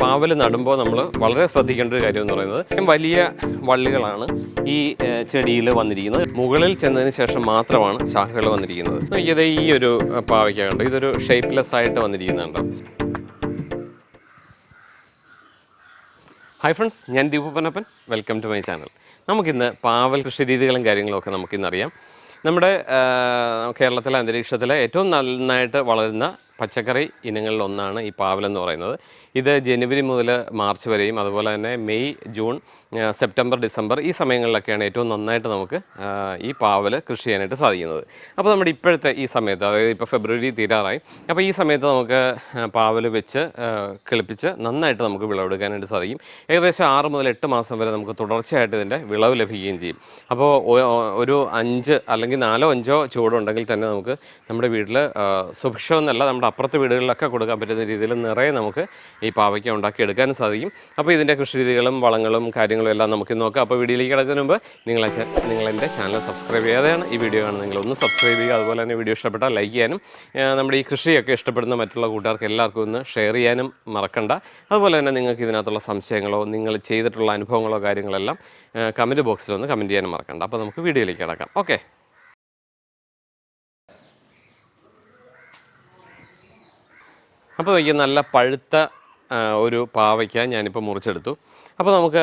പാവൽ നടുമ്പോൾ നമ്മൾ വളരെ ശ്രദ്ധിക്കേണ്ട ഒരു കാര്യം എന്ന് പറയുന്നത് വലിയ വള്ളികളാണ് ഈ ചെടിയിൽ വന്നിരിക്കുന്നത്. മുകളിൽ ചെന്നതിന് ശേഷം മാത്രമാണ് ശാഖകൾ വന്നിരിക്കുന്നത്. ഇത് ഈ ഒരു പാവയ്ക്ക കണ്ടോ? ഇതൊരു ഷേപ്പ്ലെസ് ആയിട്ട് വന്നിരിക്കുന്നുണ്ടോ? ഹായ് ഫ്രണ്ട്സ് ഞാൻ Deepu Panappan welcome to my channel നമുക്കിന്ന് പാവൽ കൃഷി രീതികളും കാര്യങ്ങളും ഒക്കെ നമുക്കിന്ന് അറിയാം. നമ്മുടെ കേരളത്തിലെ അന്തരീക്ഷത്തിലെ ഏറ്റവും നന്നായിട്ട് വളരുന്ന പച്ചക്കറി ഇനങ്ങളിൽ ഒന്നാണ് ഈ പാവലെന്ന് പറയുന്നത്. ഇത് ജനുവരി മുതൽ മാർച്ച് വരെയും അതുപോലെ തന്നെ മെയ് ജൂൺ സെപ്റ്റംബർ ഡിസംബർ ഈ സമയങ്ങളിലൊക്കെയാണ് ഏറ്റവും നന്നായിട്ട് നമുക്ക് ഈ പാവൽ കൃഷി ചെയ്യാനായിട്ട് സാധിക്കുന്നത്. അപ്പോൾ നമ്മുടെ ഇപ്പോഴത്തെ ഈ സമയത്ത് അതായത് ഇപ്പോൾ ഫെബ്രുവരി തീരാറായി അപ്പോൾ ഈ സമയത്ത് നമുക്ക് പാവൽ വെച്ച് കിളിപ്പിച്ച് നന്നായിട്ട് നമുക്ക് വിളവെടുക്കാനായിട്ട് സാധിക്കും. ഏകദേശം ആറ് മുതൽ എട്ട് മാസം വരെ നമുക്ക് തുടർച്ചയായിട്ട് ഇതിന്റെ വിളവ് ലഭിക്കുകയും ചെയ്യും. അപ്പോൾ ഒരു അഞ്ച് അല്ലെങ്കിൽ നാലോ അഞ്ചോ ചൂടുണ്ടെങ്കിൽ തന്നെ നമുക്ക് നമ്മുടെ വീട്ടിൽ സുഭിക്ഷം എന്നല്ല നമ്മുടെ അപ്പുറത്തെ വീടുകളിലൊക്കെ കൊടുക്കാൻ പറ്റുന്ന രീതിയിൽ നിറയെ നമുക്ക് ഈ പാവയ്ക്ക ഉണ്ടാക്കി എടുക്കാനും സാധിക്കും. അപ്പോൾ ഇതിന്റെ കൃഷി രീതികളും വളങ്ങളും കാര്യങ്ങളും എല്ലാം നമുക്ക് നോക്കാം. അപ്പോൾ വീഡിയോയിലേക്ക് കിടക്കുന്നതിന് മുമ്പ് നിങ്ങൾ നിങ്ങളെന്റെ ചാനൽ സബ്സ്ക്രൈബ് ചെയ്യാതെയാണ് ഈ വീഡിയോ കാണുന്നതെങ്കിൽ ഒന്ന് സബ്സ്ക്രൈബ് ചെയ്യുക. അതുപോലെ തന്നെ വീഡിയോ ഇഷ്ടപ്പെട്ടാൽ ലൈക്ക് ചെയ്യാനും നമ്മുടെ ഈ കൃഷിയൊക്കെ ഇഷ്ടപ്പെടുന്ന മറ്റുള്ള കൂട്ടുകാർക്ക് എല്ലാവർക്കും ഒന്ന് ഷെയർ ചെയ്യാനും മറക്കണ്ട. അതുപോലെ തന്നെ നിങ്ങൾക്ക് ഇതിനകത്തുള്ള സംശയങ്ങളോ നിങ്ങൾ ചെയ്തിട്ടുള്ള അനുഭവങ്ങളോ കാര്യങ്ങളെല്ലാം കമന്റ് ബോക്സിൽ ഒന്ന് കമന്റ് ചെയ്യാനും മറക്കണ്ട. അപ്പോൾ നമുക്ക് വീഡിയോയിലേക്ക് കിടക്കാം. ഓക്കെ. അപ്പോൾ നോക്കി നല്ല പഴുത്ത ഒരു പാവയ്ക്ക ഞാനിപ്പോൾ മുറിച്ചെടുത്തു. അപ്പോൾ നമുക്ക്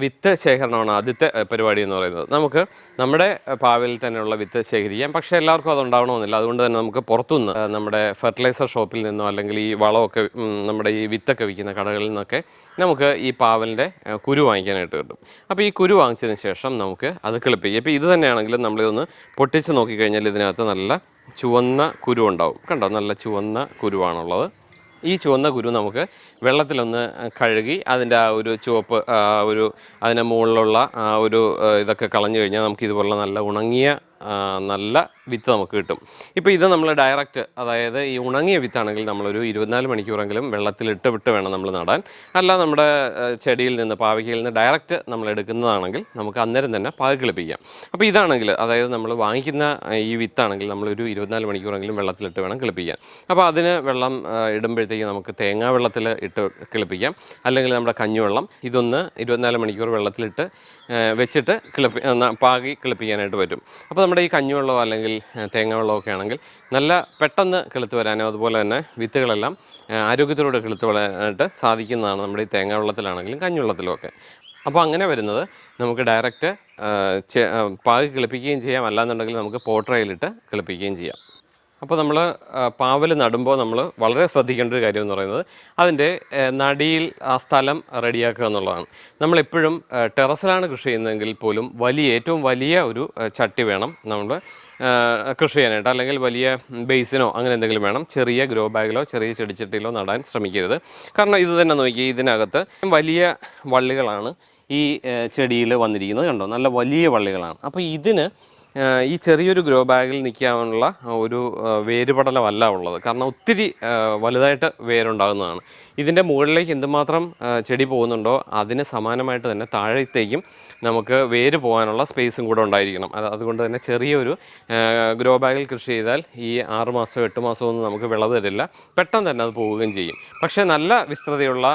വിത്ത് ശേഖരണമാണ് ആദ്യത്തെ പരിപാടി എന്ന് പറയുന്നത്. നമുക്ക് നമ്മുടെ പാവയിൽ തന്നെയുള്ള വിത്ത് ശേഖരിക്കാം. പക്ഷേ എല്ലാവർക്കും അതുണ്ടാവണമെന്നില്ല അതുകൊണ്ട് തന്നെ നമുക്ക് പുറത്തുനിന്ന് നമ്മുടെ ഫെർട്ടിലൈസർ ഷോപ്പിൽ നിന്നോ അല്ലെങ്കിൽ ഈ വളമൊക്കെ നമ്മുടെ ഈ വിത്തൊക്കെ വിൽക്കുന്ന കടകളിൽ നിന്നൊക്കെ നമുക്ക് ഈ പാവലിന്റെ കുരു വാങ്ങിക്കാനായിട്ട് കിട്ടും. അപ്പോൾ ഈ കുരു വാങ്ങിച്ചതിന് ശേഷം നമുക്ക് അത് കിളിപ്പിക്കും. ഇപ്പോൾ ഇത് തന്നെയാണെങ്കിലും നമ്മളിതൊന്ന് പൊട്ടിച്ച് നോക്കിക്കഴിഞ്ഞാൽ ഇതിനകത്ത് നല്ല ചുവന്ന കുരു ഉണ്ടാവും. കണ്ടോ? നല്ല ചുവന്ന കുരുവാണുള്ളത്. ഈ ചുവന്ന കുരു നമുക്ക് വെള്ളത്തിലൊന്ന് കഴുകി അതിന്റെ ആ ഒരു ചുവപ്പ് ഒരു അതിന്റെ മുകളിലുള്ള ആ ഒരു ഇതൊക്കെ കളഞ്ഞു കഴിഞ്ഞാൽ നമുക്ക് ഇതുപോലുള്ള നല്ല ഉണങ്ങിയ നല്ല വിത്ത് നമുക്ക് കിട്ടും. ഇപ്പോൾ ഇത് നമ്മൾ ഡയറക്റ്റ് അതായത് ഈ ഉണങ്ങിയ വിത്താണെങ്കിൽ നമ്മളൊരു ഇരുപത്തിനാല് മണിക്കൂറെങ്കിലും വെള്ളത്തിലിട്ട് വിട്ട് വേണം നമ്മൾ നടാൻ. അല്ല നമ്മുടെ ചെടിയിൽ നിന്ന് പാവയ്ക്കയിൽ നിന്ന് ഡയറക്റ്റ് നമ്മൾ എടുക്കുന്നതാണെങ്കിൽ നമുക്ക് അന്നേരം തന്നെ പാക കിളിപ്പിക്കാം അപ്പോൾ ഇതാണെങ്കിൽ അതായത് നമ്മൾ വാങ്ങിക്കുന്ന ഈ വിത്താണെങ്കിൽ നമ്മളൊരു ഇരുപത്തിനാല് മണിക്കൂറെങ്കിലും വെള്ളത്തിലിട്ട് വേണം കിളിപ്പിക്കാൻ. അപ്പോൾ അതിന് വെള്ളം ഇടുമ്പോഴത്തേക്ക് നമുക്ക് തേങ്ങാ വെള്ളത്തിൽ ഇട്ട് കിളിപ്പിക്കാം. അല്ലെങ്കിൽ നമ്മുടെ കഞ്ഞിവെള്ളം ഇതൊന്ന് ഇരുപത്തിനാല് മണിക്കൂർ വെള്ളത്തിലിട്ട് വെച്ചിട്ട് കിളിപ്പി പാകി കിളിപ്പിക്കാനായിട്ട് പറ്റും. അപ്പോൾ നമ്മുടെ ഈ കഞ്ഞിവെള്ളമോ അല്ലെങ്കിൽ തേങ്ങ തേങ്ങാ വെള്ളമൊക്കെ ആണെങ്കിൽ നല്ല പെട്ടെന്ന് കിളുത്ത് വരാനും അതുപോലെ തന്നെ വിത്തുകളെല്ലാം ആരോഗ്യത്തിലൂടെ കിളുത്ത് വരാനായിട്ട് സാധിക്കുന്നതാണ് നമ്മുടെ ഈ തേങ്ങ വെള്ളത്തിലാണെങ്കിലും കഞ്ഞിവെള്ളത്തിലും ഒക്കെ. അപ്പോൾ അങ്ങനെ വരുന്നത് നമുക്ക് ഡയറക്റ്റ് പാകി കിളിപ്പിക്കുകയും ചെയ്യാം. അല്ലാന്നുണ്ടെങ്കിൽ നമുക്ക് പോട്രയിലിട്ട് കിളിപ്പിക്കുകയും ചെയ്യാം. അപ്പോൾ നമ്മൾ പാവൽ നടുമ്പോൾ നമ്മൾ വളരെ ശ്രദ്ധിക്കേണ്ട ഒരു കാര്യം എന്ന് പറയുന്നത് അതിന്റെ നടിയിൽ ആ സ്ഥലം റെഡിയാക്കുക എന്നുള്ളതാണ്. നമ്മളെപ്പോഴും ടെറസിലാണ് കൃഷി ചെയ്യുന്നതെങ്കിൽ പോലും വലിയ ഏറ്റവും വലിയ ഒരു ചട്ടി വേണം നമ്മൾ കൃഷി ചെയ്യാനായിട്ട്. അല്ലെങ്കിൽ വലിയ ബേസിനോ അങ്ങനെ എന്തെങ്കിലും വേണം. ചെറിയ ഗ്രോ ബാഗിലോ ചെറിയ ചെടിച്ചട്ടിയിലോ നടാൻ ശ്രമിക്കരുത്. കാരണം ഇത് തന്നെ നോക്കി ഇതിനകത്ത് വലിയ വള്ളികളാണ് ഈ ചെടിയിൽ വന്നിരിക്കുന്നത്. കണ്ടോ? നല്ല വലിയ വള്ളികളാണ്. അപ്പോൾ ഇതിന് ഈ ചെറിയൊരു ഗ്രോ ബാഗിൽ നിൽക്കാനുള്ള ഒരു വേരുപടലമല്ല ഉള്ളത്. കാരണം ഒത്തിരി വലുതായിട്ട് വേരുണ്ടാകുന്നതാണ്. ഇതിന്റെ മുകളിലേക്ക് എന്തുമാത്രം ചെടി പോകുന്നുണ്ടോ അതിന് സമാനമായിട്ട് തന്നെ താഴത്തേക്കും നമുക്ക് വേര് പോകാനുള്ള സ്പേസും കൂടെ ഉണ്ടായിരിക്കണം. അത് അതുകൊണ്ട് തന്നെ ചെറിയൊരു ഗ്രോ ബാഗിൽ കൃഷി ചെയ്താൽ ഈ ആറ് മാസം എട്ട് മാസം ഒന്നും നമുക്ക് വിളവ് തരില്ല. പെട്ടെന്ന് തന്നെ അത് പോവുകയും ചെയ്യും. പക്ഷേ നല്ല വിസ്തൃതിയുള്ള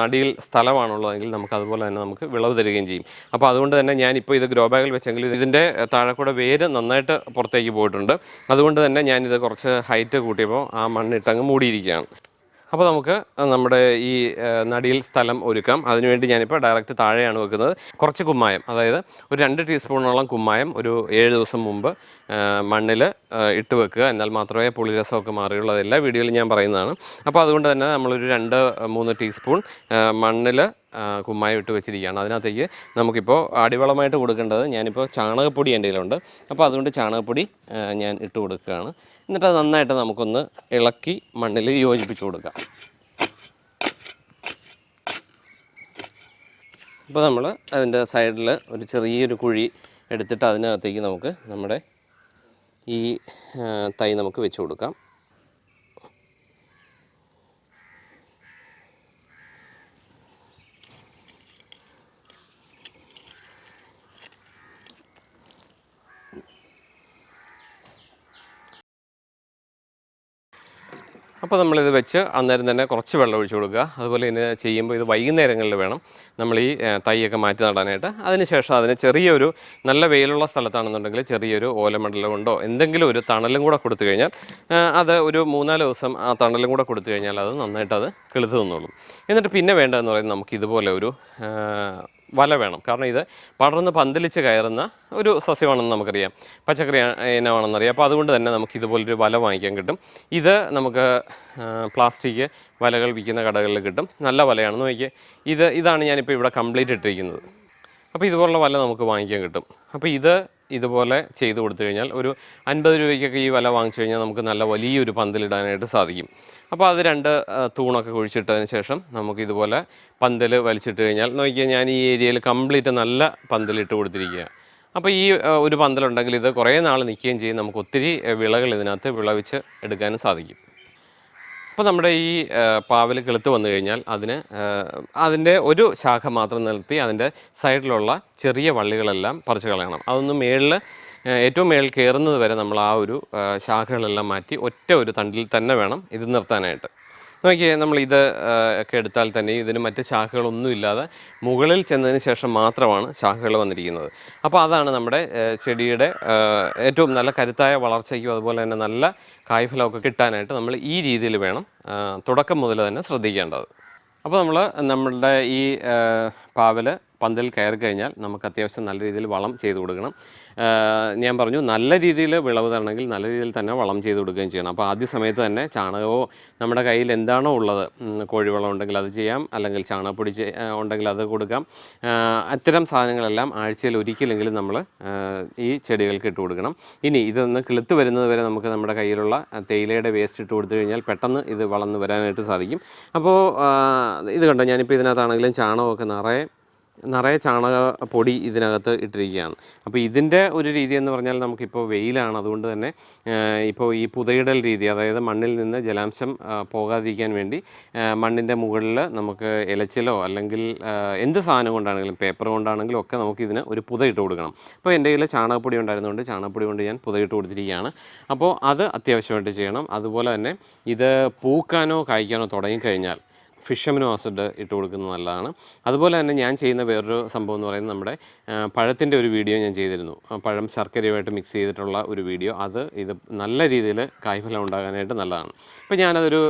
നടിയിൽ സ്ഥലമാണുള്ളതെങ്കിൽ നമുക്ക് അതുപോലെ തന്നെ നമുക്ക് വിളവ് തരികയും ചെയ്യും. അപ്പോൾ അതുകൊണ്ട് തന്നെ ഞാനിപ്പോൾ ഇത് ഗ്രോ ബാഗിൽ വെച്ചെങ്കിൽ ഇതിന്റെ താഴെക്കൂടെ കൂടെ വേര് നന്നായിട്ട് പുറത്തേക്ക് പോയിട്ടുണ്ട്. അതുകൊണ്ട് തന്നെ ഞാനിത് കുറച്ച് ഹൈറ്റ് കൂട്ടിയപ്പോൾ ആ മണ്ണിട്ടങ്ങ് മൂടിയിരിക്കുകയാണ്. അപ്പോൾ നമുക്ക് നമ്മുടെ ഈ നടിയിൽ സ്ഥലം ഒരുക്കാം. അതിനുവേണ്ടി ഞാനിപ്പോൾ ഡയറക്റ്റ് താഴെയാണ് വെക്കുന്നത്. കുറച്ച് കുമ്മായം. അതായത് ഒരു രണ്ട് ടീസ്പൂണോളം കുമ്മായം ഒരു ഏഴ് ദിവസം മുമ്പ് മണ്ണിൽ ഇട്ട് വെക്കുക. എന്നാൽ മാത്രമേ പുളിരസമൊക്കെ മാറിയുള്ളൂ. വീഡിയോയിൽ ഞാൻ പറയുന്നതാണ്. അപ്പോൾ അതുകൊണ്ട് തന്നെ നമ്മളൊരു രണ്ട് മൂന്ന് ടീസ്പൂൺ മണ്ണിൽ കുമ്മായി ഇട്ട് വെച്ചിരിക്കുകയാണ്. അതിനകത്തേക്ക് നമുക്കിപ്പോൾ അടിവളമായിട്ട് കൊടുക്കേണ്ടത് ഞാനിപ്പോൾ ചാണകപ്പൊടി എന്റെ കയ്യിലുണ്ട്. അപ്പോൾ അതുകൊണ്ട് ചാണകപ്പൊടി ഞാൻ ഇട്ട് കൊടുക്കുകയാണ്. എന്നിട്ട് അത് നന്നായിട്ട് നമുക്കൊന്ന് ഇളക്കി മണ്ണിൽ യോജിപ്പിച്ച് കൊടുക്കാം ഇപ്പോൾ നമ്മൾ അതിന്റെ സൈഡിൽ ഒരു ചെറിയൊരു കുഴി എടുത്തിട്ട് അതിനകത്തേക്ക് നമുക്ക് നമ്മുടെ ഈ തൈ നമുക്ക് വെച്ച് കൊടുക്കാം. അപ്പോൾ നമ്മളിത് വെച്ച് അന്നേരം തന്നെ കുറച്ച് വെള്ളം ഒഴിച്ചു കൊടുക്കുക. അതുപോലെ ഇതിന് ചെയ്യുമ്പോൾ ഇത് വൈകുന്നേരങ്ങളിൽ വേണം നമ്മൾ ഈ തൈയൊക്കെ മാറ്റി നടാനായിട്ട്. അതിനുശേഷം അതിന് ചെറിയൊരു നല്ല വെയിലുള്ള സ്ഥലത്താണെന്നുണ്ടെങ്കിൽ ചെറിയൊരു ഓലമണ്ഡലം കൊണ്ടോ എന്തെങ്കിലും ഒരു തണലും കൂടെ കൊടുത്തു കഴിഞ്ഞാൽ അത് ഒരു മൂന്നാൽ ദിവസം ആ തണലും കൂടെ കൊടുത്തു കഴിഞ്ഞാൽ അത് നന്നായിട്ട് അത് കിളുത്ത് നിന്നോളും. എന്നിട്ട് പിന്നെ വേണ്ടതെന്ന് പറയുന്നത് നമുക്ക് ഇതുപോലെ ഒരു വല വേണം. കാരണം ഇത് പടർന്ന് പന്തലിച്ച് കയറുന്ന ഒരു സസ്യമാണെന്ന് നമുക്കറിയാം. പച്ചക്കറി ഇനമാണെന്നറിയാം. അപ്പോൾ അതുകൊണ്ട് തന്നെ നമുക്ക് ഇതുപോലൊരു വല വാങ്ങിക്കാൻ കിട്ടും. ഇത് നമുക്ക് പ്ലാസ്റ്റിക് വലകൾ വിൽക്കുന്ന കടകളിൽ കിട്ടും. നല്ല വലയാണെന്ന് നോക്കിയാൽ ഇത് ഇതാണ് ഞാനിപ്പോൾ ഇവിടെ കംപ്ലീറ്റ് ഇട്ടിരിക്കുന്നത്. അപ്പോൾ ഇതുപോലുള്ള വല നമുക്ക് വാങ്ങിക്കാൻ കിട്ടും. അപ്പോൾ ഇത് ഇതുപോലെ ചെയ്ത് കൊടുത്തു കഴിഞ്ഞാൽ ഒരു അൻപത് രൂപയ്ക്കൊക്കെ ഈ വല വാങ്ങിച്ചു കഴിഞ്ഞാൽ നമുക്ക് നല്ല വലിയൊരു പന്തലിടാനായിട്ട് സാധിക്കും. അപ്പോൾ അത് രണ്ട് തൂണൊക്കെ കുഴിച്ചിട്ടതിന് ശേഷം നമുക്ക് ഇതുപോലെ പന്തൽ വലിച്ചിട്ട് കഴിഞ്ഞാൽ നോക്കിയാൽ ഞാൻ ഈ ഏരിയയിൽ കംപ്ലീറ്റ് നല്ല പന്തലിട്ട് കൊടുത്തിരിക്കുക അപ്പോൾ ഈ ഒരു പന്തലുണ്ടെങ്കിൽ ഇത് കുറേ നാൾ നിൽക്കുകയും ചെയ്യും. നമുക്ക് ഒത്തിരി വിളകൾ ഇതിനകത്ത് വിളവിച്ച് എടുക്കാനും സാധിക്കും. അപ്പോൾ നമ്മുടെ ഈ പാവൽ കിളുത്ത് വന്നു കഴിഞ്ഞാൽ അതിന് അതിന്റെ ഒരു ശാഖ മാത്രം നിർത്തി അതിന്റെ സൈഡിലുള്ള ചെറിയ വള്ളികളെല്ലാം പറിച്ചു കളയണം. അതൊന്ന് മേളിൽ ഏറ്റവും മേളിൽ കയറുന്നത് വരെ നമ്മൾ ആ ഒരു ശാഖകളെല്ലാം മാറ്റി ഒറ്റ ഒരു തണ്ടിൽ തന്നെ വേണം ഇത് നിർത്താനായിട്ട്. നോക്കിയേ നമ്മൾ ഇത് ഒക്കെ എടുത്താൽ തന്നെ ഇതിന് മറ്റ് ശാഖകളൊന്നും ഇല്ലാതെ മുകളിൽ ചെന്നതിന് ശേഷം മാത്രമാണ് ശാഖകൾ വന്നിരിക്കുന്നത്. അപ്പോൾ അതാണ് നമ്മുടെ ചെടിയുടെ ഏറ്റവും നല്ല കരുത്തായ വളർച്ചയ്ക്കും അതുപോലെ തന്നെ നല്ല കായ്ഫലമൊക്കെ കിട്ടാനായിട്ട് നമ്മൾ ഈ രീതിയിൽ വേണം തുടക്കം മുതൽ തന്നെ ശ്രദ്ധിക്കേണ്ടത്. അപ്പോൾ നമ്മൾ നമ്മളുടെ ഈ ആ, പാവൽ പന്തൽ കയറി കഴിഞ്ഞാൽ നമുക്ക് അത്യാവശ്യം നല്ല രീതിയിൽ വളം ചെയ്ത് കൊടുക്കണം. ഞാൻ പറഞ്ഞു നല്ല രീതിയിൽ വിളവ് തരണമെങ്കിൽ നല്ല രീതിയിൽ തന്നെ വളം ചെയ്ത് കൊടുക്കുകയും ചെയ്യണം. അപ്പോൾ ആദ്യ സമയത്ത് തന്നെ ചാണകമോ നമ്മുടെ കയ്യിൽ എന്താണോ ഉള്ളത് കോഴിവളം ഉണ്ടെങ്കിൽ അത് ചെയ്യാം. അല്ലെങ്കിൽ ചാണകപ്പൊടി ഉണ്ടെങ്കിൽ അത് കൊടുക്കാം. അത്തരം സാധനങ്ങളെല്ലാം ആഴ്ചയിൽ ഒരിക്കലെങ്കിലും നമ്മൾ ഈ ചെടികൾക്ക് ഇട്ട് കൊടുക്കണം. ഇനി ഇതൊന്ന് കിളുത്ത് വരുന്നത് വരെ നമുക്ക് നമ്മുടെ കയ്യിലുള്ള തേയിലയുടെ വേസ്റ്റ് ഇട്ട് കൊടുത്തു കഴിഞ്ഞാൽ പെട്ടെന്ന് ഇത് വളർന്ന് വരാനായിട്ട് സാധിക്കും. അപ്പോൾ ഇത് കണ്ടോ? ഞാനിപ്പോൾ ഇതിനകത്താണെങ്കിലും ചാണകമൊക്കെ നിറയെ നിറയെ ചാണക പൊടി ഇതിനകത്ത് ഇട്ടിരിക്കുകയാണ്. അപ്പോൾ ഇതിന്റെ ഒരു രീതി എന്ന് പറഞ്ഞാൽ നമുക്കിപ്പോൾ വെയിലാണ്. അതുകൊണ്ട് തന്നെ ഇപ്പോൾ ഈ പുതയിടൽ രീതി അതായത് മണ്ണിൽ നിന്ന് ജലാംശം പോകാതിരിക്കാൻ വേണ്ടി മണ്ണിന്റെ മുകളിൽ നമുക്ക് ഇലച്ചിലോ അല്ലെങ്കിൽ എന്ത് സാധനം കൊണ്ടാണെങ്കിലും പേപ്പർ കൊണ്ടാണെങ്കിലും ഒക്കെ നമുക്ക് ഇതിന് ഒരു ഇട്ട് കൊടുക്കണം. അപ്പോൾ എന്റെ കയ്യിൽ ചാണകപ്പൊടി ഉണ്ടായിരുന്നുകൊണ്ട് ചാണകപ്പൊടി കൊണ്ട് ഞാൻ പുത ഇട്ട് കൊടുത്തിരിക്കുകയാണ്. അപ്പോൾ അത് അത്യാവശ്യമായിട്ട് ചെയ്യണം. അതുപോലെ തന്നെ ഇത് പൂക്കാനോ കായ്ക്കാനോ തുടങ്ങിക്കഴിഞ്ഞാൽ ഫിഷമിനോ ആസിഡ് ഇട്ട് കൊടുക്കുന്നത് നല്ലതാണ്. അതുപോലെ തന്നെ ഞാൻ ചെയ്യുന്ന വേറൊരു സംഭവം എന്ന് പറയുന്നത് നമ്മുടെ പഴത്തിന്റെ ഒരു വീഡിയോ ഞാൻ ചെയ്തിരുന്നു. പഴം ശർക്കരയുമായിട്ട് മിക്സ് ചെയ്തിട്ടുള്ള ഒരു വീഡിയോ. അത് ഇത് നല്ല രീതിയിൽ കായ്ഫലം ഉണ്ടാകാനായിട്ട് നല്ലതാണ്. അപ്പോൾ ഞാനതൊരു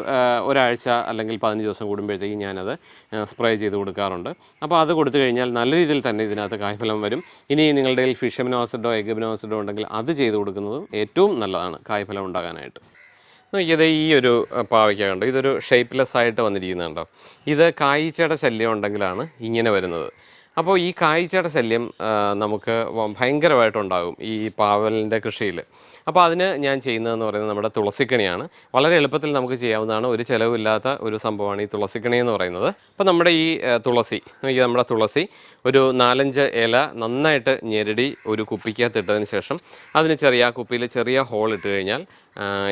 ഒരാഴ്ച അല്ലെങ്കിൽ പതിനഞ്ച് ദിവസം കൂടുമ്പോഴത്തേക്കും ഞാനത് സ്പ്രേ ചെയ്ത് കൊടുക്കാറുണ്ട്. അപ്പോൾ അത് കൊടുത്തു കഴിഞ്ഞാൽ നല്ല രീതിയിൽ തന്നെ ഇതിനകത്ത് കായ്ഫലം വരും. ഇനി നിങ്ങളുടെ കയ്യിൽ ഫിഷ് അമിനോ ആസിഡോ എഗ് അമിനോ ആസിഡോ ഉണ്ടെങ്കിൽ അത് ചെയ്ത് കൊടുക്കുന്നതും ഏറ്റവും നല്ലതാണ് കായ്ഫലം ഉണ്ടാകാനായിട്ട്. നോക്കിയത് ഈ ഒരു പാവയ്ക്ക കണ്ടോ? ഇതൊരു ഷേപ്പ്ലെസ് ആയിട്ട് വന്നിരിക്കുന്നുണ്ടോ? ഇത് കായ്ച്ചയുടെ ശല്യം ഉണ്ടെങ്കിലാണ് ഇങ്ങനെ വരുന്നത്. അപ്പോൾ ഈ കായ്ച്ചയുടെ ശല്യം നമുക്ക് ഭയങ്കരമായിട്ടുണ്ടാകും ഈ പാവലിന്റെ കൃഷിയിൽ. അപ്പോൾ അതിന് ഞാൻ ചെയ്യുന്നതെന്ന് പറയുന്നത് നമ്മുടെ തുളസിക്കണിയാണ്. വളരെ എളുപ്പത്തിൽ നമുക്ക് ചെയ്യാവുന്നതാണ്. ഒരു ചിലവില്ലാത്ത ഒരു സംഭവമാണ് ഈ തുളസിക്കണി എന്ന് പറയുന്നത്. അപ്പോൾ നമ്മുടെ ഈ തുളസി നോക്കി നമ്മുടെ തുളസി ഒരു നാലഞ്ച് ഇല നന്നായിട്ട് ഞെരടി ഒരു കുപ്പിക്കകത്ത് ഇട്ടതിന് ശേഷം അതിന് ചെറിയ കുപ്പിയിൽ ചെറിയ ഹോൾ ഇട്ട് കഴിഞ്ഞാൽ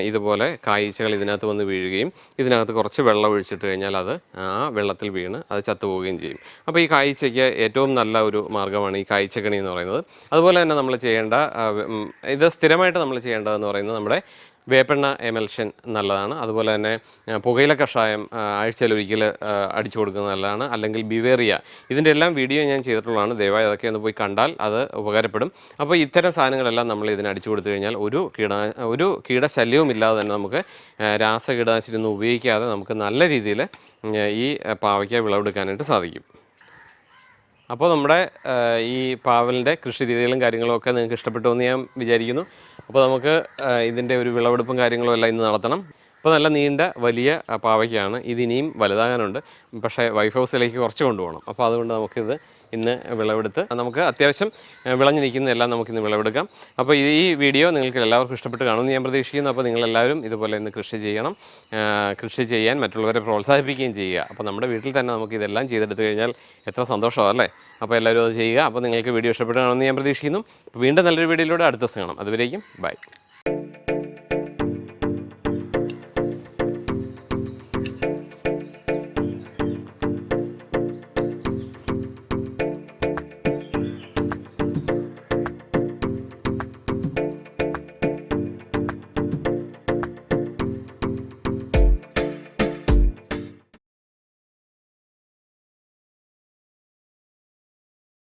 ഇതുപോലെ കായ്ച്ചകൾ ഇതിനകത്ത് വന്ന് വീഴുകയും ഇതിനകത്ത് കുറച്ച് വെള്ളം ഒഴിച്ചിട്ട് കഴിഞ്ഞാൽ അത് ആ വെള്ളത്തിൽ വീണ് അത് ചത്തുപോവുകയും ചെയ്യും. അപ്പോൾ ഈ കായ്ച്ചയ്ക്ക് ഏറ്റവും നല്ല ഒരു മാർഗമാണ് ഈ കായ്ച്ചക്കണി എന്ന് പറയുന്നത്. അതുപോലെ തന്നെ നമ്മൾ ചെയ്യേണ്ട ഇത് സ്ഥിരമായിട്ട് നമ്മൾ ചെയ്യേണ്ടതെന്ന് പറയുന്നത് നമ്മുടെ വേപ്പെണ്ണ എമൽഷൻ നല്ലതാണ്. അതുപോലെ തന്നെ പുകയില കഷായം ആഴ്ചയിൽ ആ, അടിച്ചു കൊടുക്കുന്നത് നല്ലതാണ്. അല്ലെങ്കിൽ ബിവേറിയ. ഇതിന്റെ എല്ലാം വീഡിയോ ഞാൻ ചെയ്തിട്ടുള്ളതാണ്. ദയവായി അതൊക്കെ ഒന്ന് പോയി കണ്ടാൽ അത് ഉപകാരപ്പെടും. അപ്പോൾ ഇത്തരം സാധനങ്ങളെല്ലാം നമ്മൾ ഇതിന് അടിച്ചു കൊടുത്തു കഴിഞ്ഞാൽ ഒരു കീട ഒരു കീടശല്യവും ഇല്ലാതെ തന്നെ നമുക്ക് രാസ രാസകീടനാശിനി ഒന്നും ഉപയോഗിക്കാതെ നമുക്ക് നല്ല രീതിയിൽ ഈ പാവയ്ക്ക വിളവെടുക്കാനായിട്ട് സാധിക്കും. അപ്പോൾ നമ്മുടെ ഈ പാവലിന്റെ കൃഷി രീതികളും കാര്യങ്ങളും ഒക്കെ നിങ്ങൾക്ക് ഇഷ്ടപ്പെട്ടു എന്ന് ഞാൻ വിചാരിക്കുന്നു. അപ്പോൾ നമുക്ക് ഇതിന്റെ ഒരു വിളവെടുപ്പും കാര്യങ്ങളും എല്ലാം ഇന്ന് നടത്തണം. അപ്പോൾ നല്ല നീണ്ട വലിയ പാവയ്ക്കാണ്. ഇതിനിയും വലുതാകാനുണ്ട്. പക്ഷേ വൈഫ് ഹൗസിലേക്ക് കുറച്ച് കൊണ്ടുപോകണം. അപ്പോൾ അതുകൊണ്ട് നമുക്കിത് ഇന്ന് വിളവെടുത്ത് നമുക്ക് അത്യാവശ്യം വിളഞ്ഞു നിൽക്കുന്നതെല്ലാം നമുക്കിന്ന് വിളവെടുക്കാം. അപ്പോൾ ഈ വീഡിയോ നിങ്ങൾക്ക് എല്ലാവർക്കും ഇഷ്ടപ്പെട്ട് കാണുമെന്ന് ഞാൻ പ്രതീക്ഷിക്കുന്നു. അപ്പോൾ നിങ്ങളെല്ലാവരും ഇതുപോലെ ഇന്ന് കൃഷി ചെയ്യണം കൃഷി ചെയ്യാൻ മറ്റുള്ളവരെ പ്രോത്സാഹിപ്പിക്കുകയും ചെയ്യുക. അപ്പോൾ നമ്മുടെ വീട്ടിൽ തന്നെ നമുക്ക് ഇതെല്ലാം ചെയ്തെടുത്ത് കഴിഞ്ഞാൽ എത്ര സന്തോഷമാണ് അല്ലേ? അപ്പോൾ എല്ലാവരും അത് ചെയ്യുക. അപ്പോൾ നിങ്ങൾക്ക് വീഡിയോ ഇഷ്ടപ്പെട്ട് കാണുമെന്ന് ഞാൻ പ്രതീക്ഷിക്കുന്നു. വീണ്ടും നല്ലൊരു വീഡിയോയിലൂടെ അടുത്ത ദിവസം കാണാം. അതുവരേക്കും ബൈ.